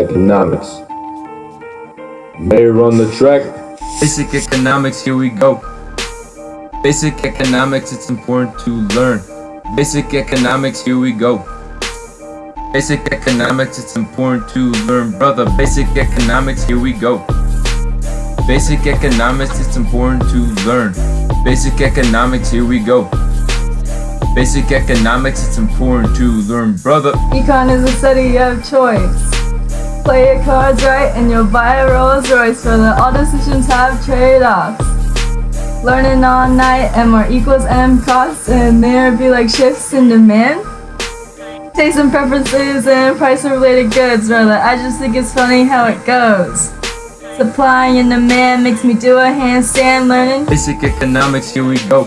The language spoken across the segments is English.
economics. May run the track. Basic economics, here we go. Basic economics, it's important to learn. Basic economics, here we go. Basic economics, it's important to learn, brother. Basic economics, here we go. Basic economics, it's important to learn. Basic economics, here we go. Basic economics, it's important to learn, brother. Econ is a study of choice. Play your cards right and you'll buy a Rolls Royce, brother. All decisions have trade-offs. Learning all night, M more equals M costs, and there be like shifts in demand. Taste and preferences and price-related goods, brother. I just think it's funny how it goes. Supply and demand makes me do a handstand learning. Basic economics, here we go.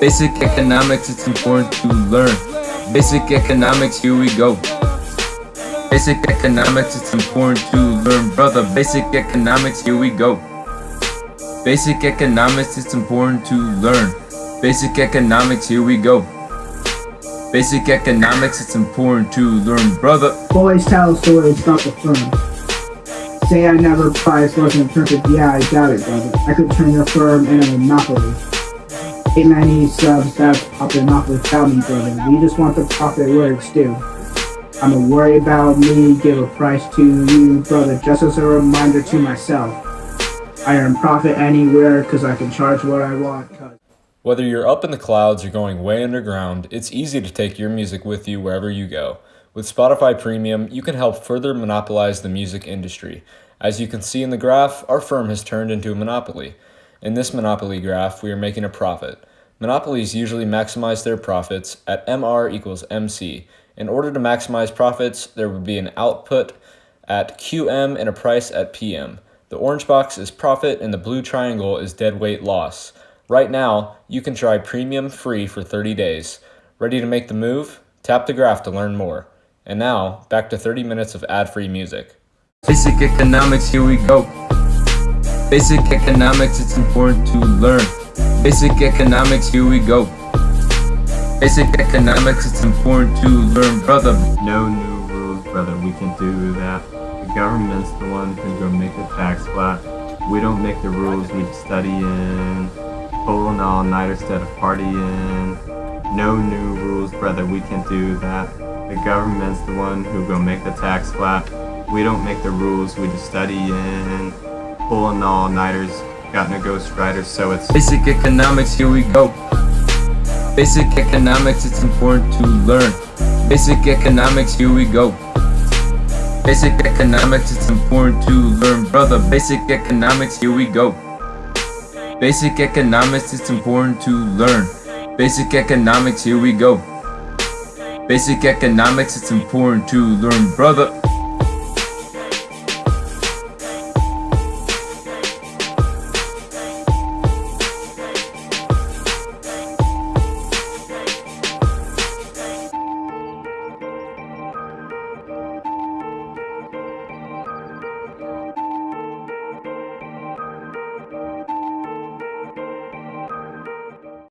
Basic economics, it's important to learn. Basic economics, here we go. Basic economics, it's important to learn, brother. Basic economics, here we go. Basic economics, it's important to learn. Basic economics, here we go. Basic economics, it's important to learn, brother. Boys tell stories about the firm. Say I never price wasn't perfect, yeah, I doubt it, brother. I could turn your firm into a monopoly. 890 subs, that's popping off without me, brother. We just want the profit it's due. I'ma worry about me, give a price to you, brother, just as a reminder to myself. I earn profit anywhere, cause I can charge what I want, Whether you're up in the clouds or going way underground, it's easy to take your music with you wherever you go. With Spotify Premium, you can help further monopolize the music industry. As you can see in the graph, our firm has turned into a monopoly. In this monopoly graph, we are making a profit. Monopolies usually maximize their profits at MR equals MC. In order to maximize profits, there would be an output at QM and a price at PM. The orange box is profit and the blue triangle is deadweight loss. Right now, you can try premium free for 30 days. Ready to make the move? Tap the graph to learn more. And now, back to 30 minutes of ad-free music. Basic economics, here we go. Basic economics, it's important to learn. Basic economics, here we go. Basic economics, it's important to learn, brother. No new rules, brother, we can do that. The government's the one who's gonna make the tax flat. We don't make the rules, we just study in. Pulling all nighter instead of partying. No new rules, brother, we can do that. The government's the one who gonna make the tax flat. We don't make the rules, we just study in. Pulling all nighters, got no ghost riders, so it's Basic economics, here we go. Basic economics, it's important to learn. Basic economics, here we go. Basic economics, it's important to learn, brother. Basic economics, here we go. Basic economics, it's important to learn. Basic economics, here we go. Basic economics, it's important to learn, brother.